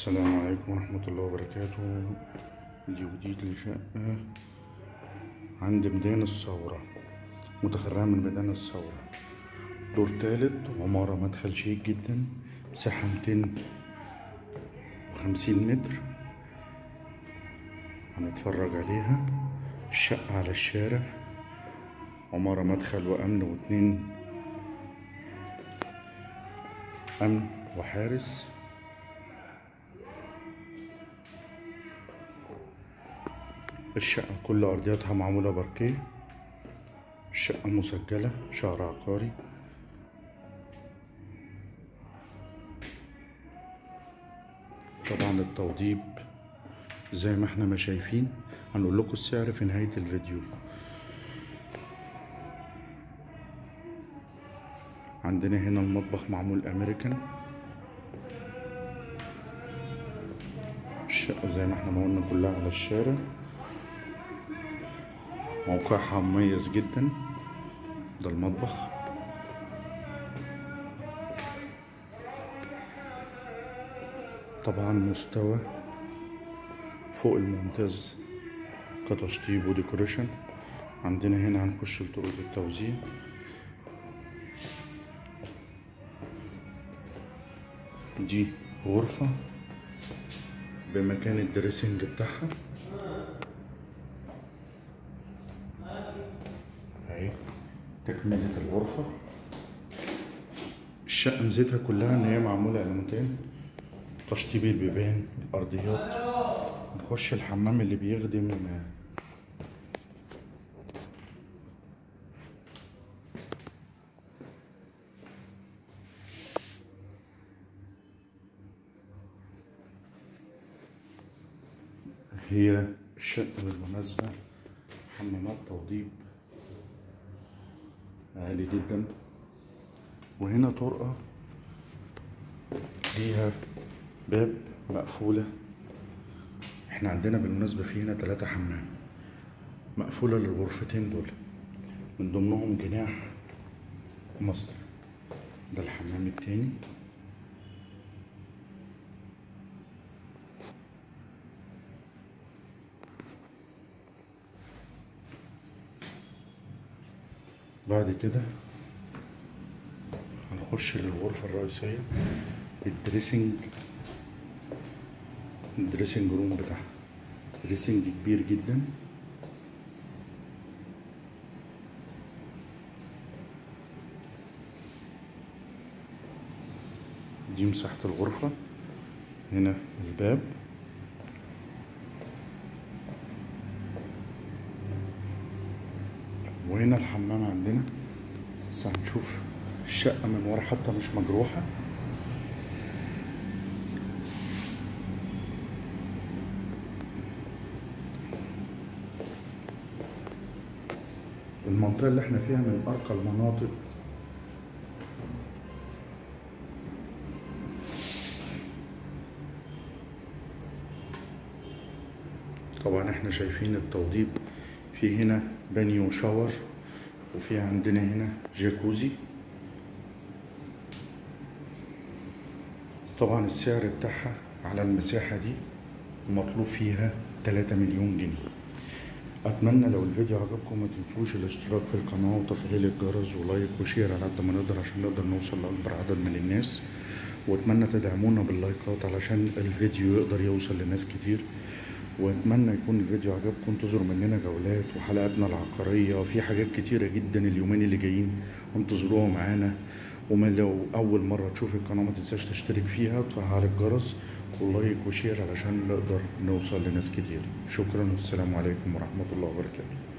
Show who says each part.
Speaker 1: السلام عليكم ورحمة الله وبركاته. فيديو جديد لشقة عند ميدان الثورة. متفرعة من ميدان الثورة. دور تالت عمارة مدخل شيك جدا. مساحة ميتين وخمسين متر. هنتفرج عليها. الشقة على الشارع. عمارة مدخل وأمن واتنين. أمن وحارس. الشقة كل أرضياتها معمولة باركيه. الشقة مسجلة شهر عقاري طبعا التوضيب زي ما إحنا ما شايفين. هنقول لكم السعر في نهاية الفيديو. عندنا هنا المطبخ معمول أمريكان. الشقة زي ما إحنا ما قلنا كلها على الشارع. موقعها مميز جدا. ده المطبخ. طبعا مستوى فوق الممتاز كتشطيب وديكوريشن. عندنا هنا هنخش لطرق التوزيع. دي غرفة بمكان الدريسنج بتاعها. تكملة الغرفة. الشقة ميزتها كلها إن هي معمولة الموتين تشطيب البيبان الارضيات نخش الحمام اللي بيخدم هي الشقة بالمناسبة حمامات توضيب. عالي جدا. وهنا طرقة ليها باب مقفولة. إحنا عندنا بالمناسبة في هنا تلاتة حمام مقفولة للغرفتين دول. من ضمنهم جناح مصدر ده الحمام التاني. بعد كده هنخش للغرفة الرئيسية ال dressing ال dressing room بتاعها. dressing كبير جدا. دي مساحة الغرفة. هنا الباب. وهنا الحمام عندنا. بس هنشوف الشقة من ورا حتى مش مجروحة. المنطقة اللي إحنا فيها من أرقى المناطق. طبعا إحنا شايفين التوضيب. في هنا بانيو shower وفي عندنا هنا جاكوزي. طبعا السعر بتاعها على المساحة دي مطلوب فيها 3 مليون جنيه. أتمنى لو الفيديو عجبكم ما تنسوش الاشتراك في القناة وتفعيل الجرس و like و share على قد ما نقدر عشان نقدر نوصل لأكبر عدد من الناس. وأتمنى تدعمونا باللايكات علشان الفيديو يقدر يوصل لناس كتير. واتمنى يكون الفيديو عجبكم. انتظروا مننا جولات وحلقاتنا العقارية في حاجات كتيرة جدا اليومين اللي جايين. انتظروها معانا. وما لو أول مرة تشوف القناة ما تنساش تشترك فيها وتفعل الجرس ولايك وشير علشان نقدر نوصل لناس كتير. شكرا والسلام عليكم ورحمة الله وبركاته.